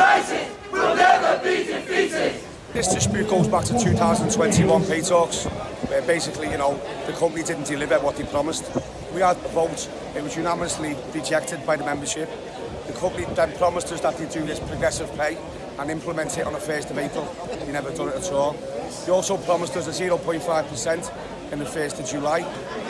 United, we'll never be defeated. This dispute goes back to 2021 pay talks, where basically, you know, the company didn't deliver what they promised. We had a vote, it was unanimously rejected by the membership. The company then promised us that they'd do this progressive pay and implement it on the 1st of April. They never done it at all. They also promised us a 0.5% in the 1st of July.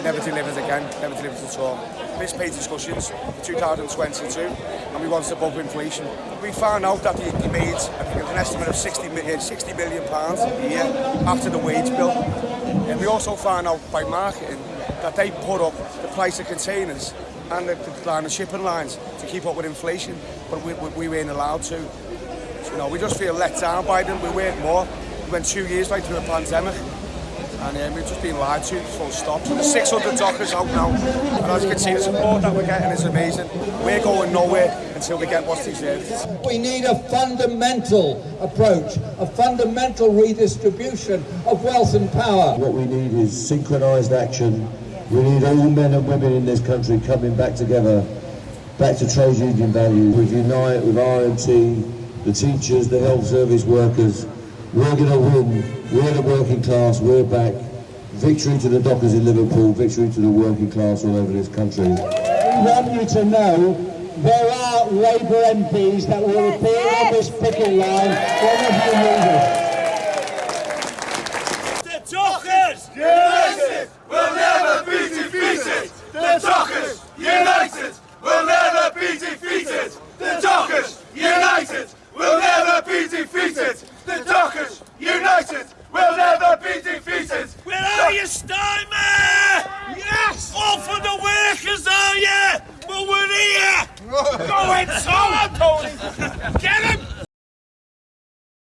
Never delivers again, never delivers at all. This pay discussions for 2022 and we want to above inflation. We found out that they, they made I think, an estimate of 60 million, uh, 60 million pounds a year after the wage bill. And we also found out by marketing that they put up the price of containers and the, the line of shipping lines to keep up with inflation, but we, we, we weren't allowed to. So, you know, we just feel let down by them. We work more. We went two years right through a pandemic. And um, we've just been lied to, full stop. So there's 600 dockers out now. And as you can see, the support that we're getting is amazing. We're going nowhere until we get what's deserved. We need a fundamental approach, a fundamental redistribution of wealth and power. What we need is synchronised action. We need all men and women in this country coming back together, back to trade union values. We unite with RMT, the teachers, the health service workers, we're going to win. We're the working class. We're back. Victory to the dockers in Liverpool. Victory to the working class all over this country. We want you to know there are Labour MPs that will appear on this picket line whenever you need it. The dockers! United will never be defeated! The dockers! United will never be defeated! The dockers! United will never be defeated! The Dockers United will never be defeated. Where are you, Steinman? Yes! All for the workers, are you? Well, we're here. Go in, Tom! Get